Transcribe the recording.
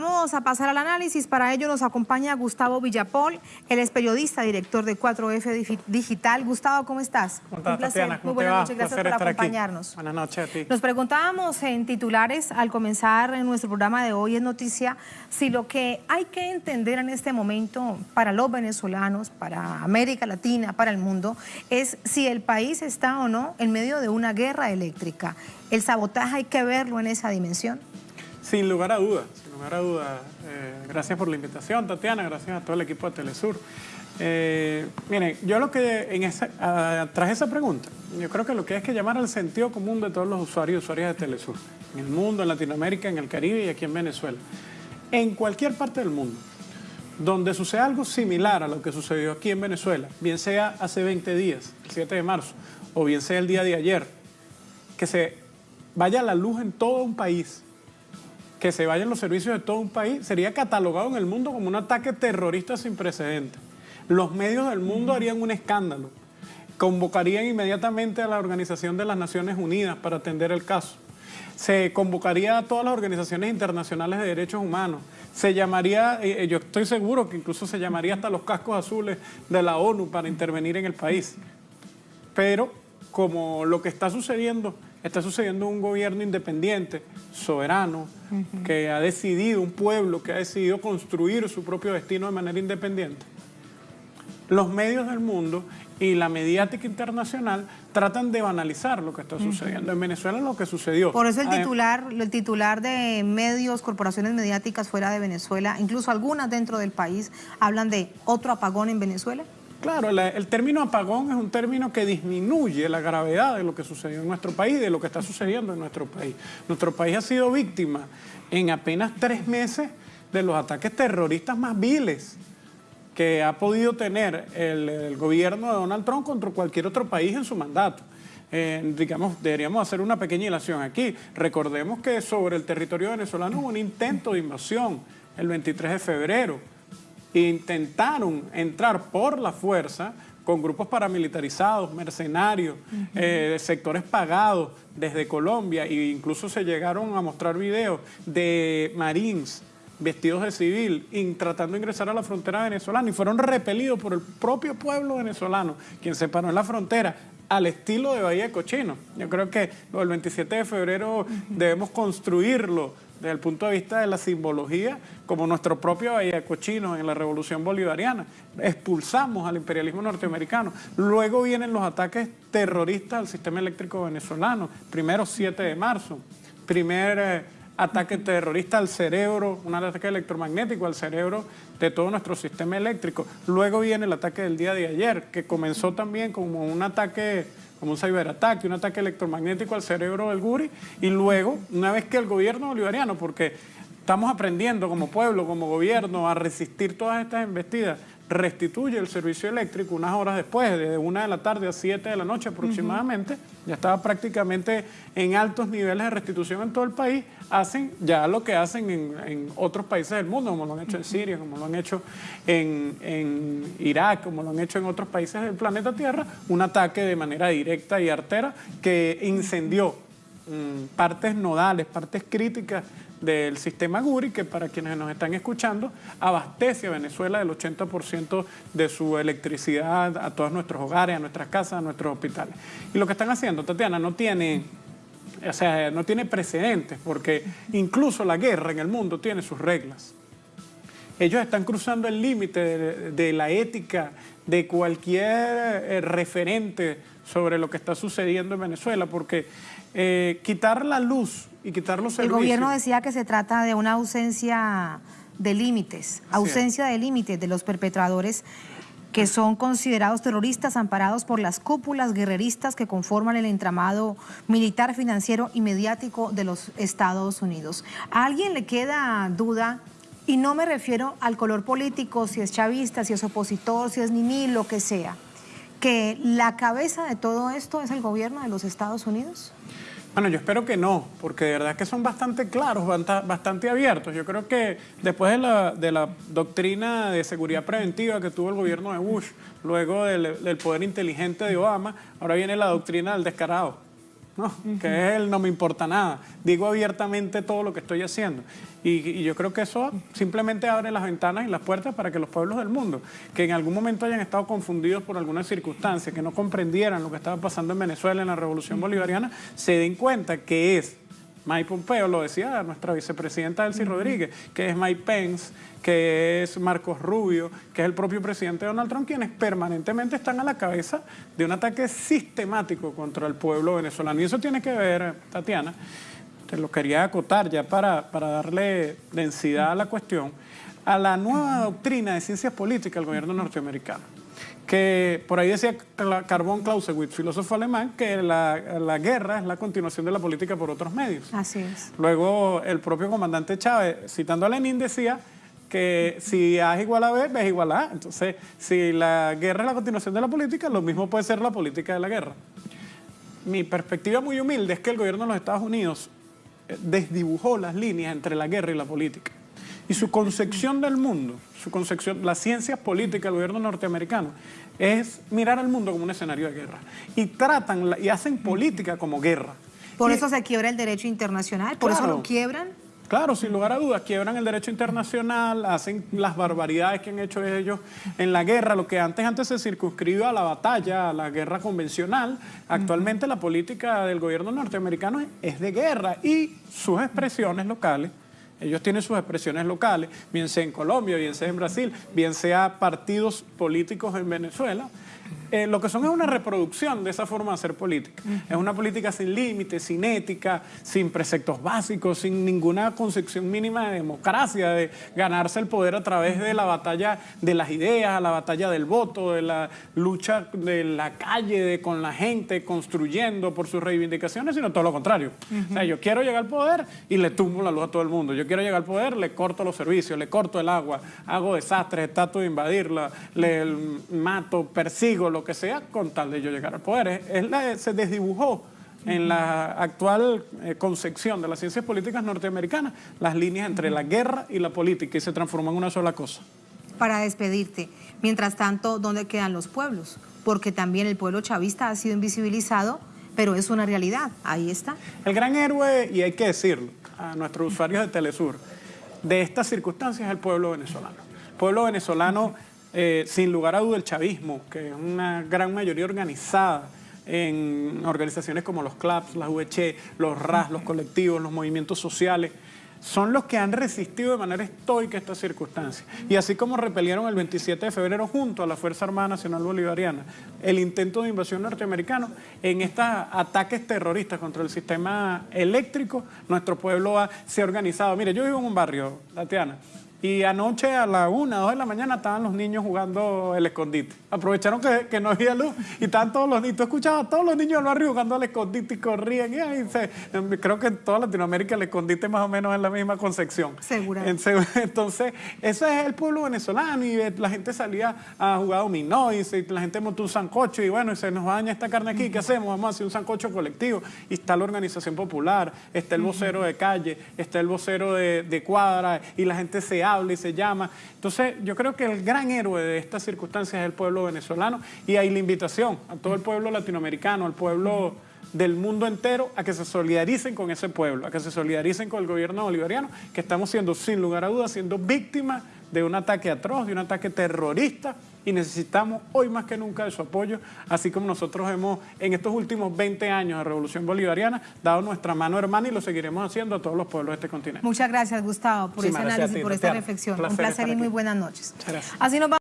Vamos a pasar al análisis. Para ello nos acompaña Gustavo Villapol, él es periodista, director de 4F Digital. Gustavo, ¿cómo estás? ¿Cómo estás, Un placer. Tatiana? ¿Cómo Muy buenas noches, gracias por estar aquí. acompañarnos. Buenas noches a ti. Nos preguntábamos en titulares al comenzar en nuestro programa de hoy en Noticia si lo que hay que entender en este momento para los venezolanos, para América Latina, para el mundo, es si el país está o no en medio de una guerra eléctrica. El sabotaje hay que verlo en esa dimensión. Sin lugar a dudas, sin lugar a dudas. Eh, gracias por la invitación, Tatiana, gracias a todo el equipo de Telesur. Eh, miren, yo lo que, en esa, tras esa pregunta, yo creo que lo que es que llamar al sentido común de todos los usuarios y usuarias de Telesur, en el mundo, en Latinoamérica, en el Caribe y aquí en Venezuela. En cualquier parte del mundo, donde suceda algo similar a lo que sucedió aquí en Venezuela, bien sea hace 20 días, el 7 de marzo, o bien sea el día de ayer, que se vaya la luz en todo un país, que se vayan los servicios de todo un país, sería catalogado en el mundo como un ataque terrorista sin precedentes. Los medios del mundo harían un escándalo, convocarían inmediatamente a la Organización de las Naciones Unidas para atender el caso. Se convocaría a todas las organizaciones internacionales de derechos humanos. Se llamaría, eh, yo estoy seguro que incluso se llamaría hasta los cascos azules de la ONU para intervenir en el país. Pero como lo que está sucediendo, está sucediendo un gobierno independiente, soberano, que ha decidido, un pueblo que ha decidido construir su propio destino de manera independiente. Los medios del mundo y la mediática internacional tratan de banalizar lo que está sucediendo. En Venezuela lo que sucedió... Por eso el titular, el titular de medios, corporaciones mediáticas fuera de Venezuela, incluso algunas dentro del país, hablan de otro apagón en Venezuela. Claro, la- el término apagón es un término que disminuye la gravedad de lo que sucedió en nuestro país, de lo que está sucediendo en nuestro país. Nuestro país ha sido víctima en apenas tres meses de los ataques terroristas más viles que ha podido tener el, gobierno de Donald Trump contra cualquier otro país en su mandato. Eh, digamos, deberíamos hacer una pequeña ilación aquí. Recordemos que sobre el territorio venezolano hubo un intento de invasión el 23 de febrero intentaron entrar por la fuerza con grupos paramilitarizados, mercenarios, eh, de sectores pagados desde Colombia e incluso se llegaron a mostrar videos de marines vestidos de civil tratando de ingresar a la frontera venezolana y fueron repelidos por el propio pueblo venezolano, quien se paró en la frontera al estilo de Bahía de Cochino. Yo creo que del 27 de febrero debemos construirlo desde el punto de vista de la simbología, como nuestro propio Bahía Cochino en la Revolución Bolivariana. Expulsamos al imperialismo norteamericano. Luego vienen los ataques terroristas al sistema eléctrico venezolano. Primero 7 de marzo. Primer eh, ataque terrorista al cerebro, un ataque electromagnético al cerebro de todo nuestro sistema eléctrico. Luego viene el ataque del día de ayer, que comenzó también como un ataque, como un ciberataque, un ataque electromagnético al cerebro del Guri, y luego, una vez que el gobierno bolivariano, porque estamos aprendiendo como pueblo, como gobierno, a resistir todas estas embestidas, restituye el servicio eléctrico unas horas después, de una de la tarde a siete de la noche aproximadamente, ya estaba prácticamente en altos niveles de restitución en todo el país, hacen ya lo que hacen en, en otros países del mundo, como lo han hecho en Siria, como lo han hecho en, en Irak, como lo han hecho en otros países del planeta Tierra, un ataque de manera directa y artera que incendió mm, partes nodales, partes críticas del sistema Guri, que para quienes nos están escuchando, abastece a Venezuela del 80% de su electricidad a todos nuestros hogares, a nuestras casas, a nuestros hospitales. Y lo que están haciendo, Tatiana, no tiene, o sea, no tiene precedentes, porque incluso la guerra en el mundo tiene sus reglas. Ellos están cruzando el límite de, de la ética de cualquier eh, referente sobre lo que está sucediendo en Venezuela, porque eh, quitar la luz y quitar los El servicios... gobierno decía que se trata de una ausencia de límites, ausencia de límites de los perpetradores que son considerados terroristas amparados por las cúpulas guerreristas que conforman el entramado militar, financiero y mediático de los Estados Unidos. ¿A alguien le queda duda? Y no me refiero al color político, si es chavista, si es opositor, si es ni lo que sea. ¿Que la cabeza de todo esto es el gobierno de los Estados Unidos? Bueno, yo espero que no, porque de verdad que son bastante claros, bastante abiertos. Yo creo que después de la, de la doctrina de seguridad preventiva que tuvo el gobierno de Bush, luego del, del poder inteligente de Obama, ahora viene la doctrina del descarado. ¿No? que el no me importa nada. Digo abiertamente todo lo que estoy haciendo. Y, y yo creo que eso simplemente abre las ventanas y las puertas para que los pueblos del mundo, que en algún momento hayan estado confundidos por alguna circunstancia, que no comprendieran lo que estaba pasando en Venezuela en la Revolución Bolivariana, se den cuenta que es Mike Pompeo, lo decía nuestra vicepresidenta Elsie Rodríguez, que es Mike Pence, que es Marcos Rubio, que es el propio presidente Donald Trump, quienes permanentemente están a la cabeza de un ataque sistemático contra el pueblo venezolano. Y eso tiene que ver, Tatiana, te lo quería acotar ya para, para darle densidad a la cuestión, a la nueva doctrina de ciencias políticas del gobierno norteamericano que por ahí decía Carbón Clausewitz, filósofo alemán, que la, la, guerra es la continuación de la política por otros medios. Así es. Luego el propio comandante Chávez, citando a Lenin, decía que si A es igual a B, B es igual a A. Entonces, si la guerra es la continuación de la política, lo mismo puede ser la política de la guerra. Mi perspectiva muy humilde es que el gobierno de los Estados Unidos eh, desdibujó las líneas entre la guerra y la política. Y su concepción del mundo, su concepción, las ciencias políticas del gobierno norteamericano, es mirar al mundo como un escenario de guerra. Y tratan y hacen política como guerra. Por y, eso se quiebra el derecho internacional, por Claro. eso lo quiebran. Claro, sin lugar a dudas, quiebran el derecho internacional, hacen las barbaridades que han hecho ellos en la guerra, lo que antes, antes se circunscribió a la batalla, a la guerra convencional. Actualmente la política del gobierno norteamericano es de guerra y sus expresiones locales. Ellos tienen sus expresiones locales, bien sea en Colombia, bien sea en Brasil, bien sea partidos políticos en Venezuela. Eh, lo que son es una reproducción de esa forma de hacer política. Es una política sin límites, sin ética, sin preceptos básicos, sin ninguna concepción mínima de democracia, de ganarse el poder a través de la batalla de las ideas, la batalla del voto, de la lucha de la calle, de, con la gente, construyendo por sus reivindicaciones, sino todo lo contrario. O sea, yo quiero llegar al poder y le tumbo la luz a todo el mundo. Yo quiero llegar al poder, le corto los servicios, le corto el agua, hago desastres, trato de invadirla, le mato, persigo, lo que sea, con tal de yo llegar al poder. Es- la- se desdibujó en la actual eh, concepción de las ciencias políticas norteamericanas las líneas entre la guerra y la política y se transformó en una sola cosa. Para despedirte. Mientras tanto, ¿dónde quedan los pueblos? Porque también el pueblo chavista ha sido invisibilizado, pero es una realidad. Ahí está. El gran héroe, y hay que decirlo a nuestros usuarios de Telesur, de estas circunstancias es el pueblo venezolano. El pueblo venezolano, eh, sin lugar a duda, el chavismo, que es una gran mayoría organizada en organizaciones como los CLAPS, las VC, los RAS, los colectivos, los movimientos sociales, son los que han resistido de manera estoica estas circunstancias. Y así como repelieron el 27 de febrero junto a la Fuerza Armada Nacional Bolivariana el intento de invasión norteamericano, en estos ataques terroristas contra el sistema eléctrico, nuestro pueblo ha- se ha organizado. Mire, yo vivo en un barrio, Tatiana, y anoche a la una, dos de la mañana estaban los niños jugando el escondite. Aprovecharon que, que no había luz y estaban todos los niños. Tú escuchabas a todos los niños del barrio jugando al escondite y corrían. Y ahí se- creo que en toda Latinoamérica el escondite más o menos es la misma concepción. Seguramente. En- Entonces, ese es el pueblo venezolano y eh, la gente salía a jugar dominó y la gente montó un sancocho y bueno, y se nos daña esta carne aquí, ¿qué hacemos? Vamos a hacer un sancocho colectivo. Y está la organización popular, está el vocero de calle, está el vocero de, de cuadra y la gente se y se llama. Entonces, yo creo que el gran héroe de estas circunstancias es el pueblo venezolano y hay la invitación a todo el pueblo latinoamericano, al pueblo del mundo entero a que se solidaricen con ese pueblo, a que se solidaricen con el gobierno bolivariano, que estamos siendo, sin lugar a dudas, siendo víctimas de un ataque atroz, de un ataque terrorista, y necesitamos hoy más que nunca de su apoyo, así como nosotros hemos, en estos últimos 20 años de Revolución Bolivariana, dado nuestra mano hermana y lo seguiremos haciendo a todos los pueblos de este continente. Muchas gracias, Gustavo, por Muchísimas ese análisis, ti, por esta reflexión. Placer Un placer y muy buenas noches. Así nos vamos.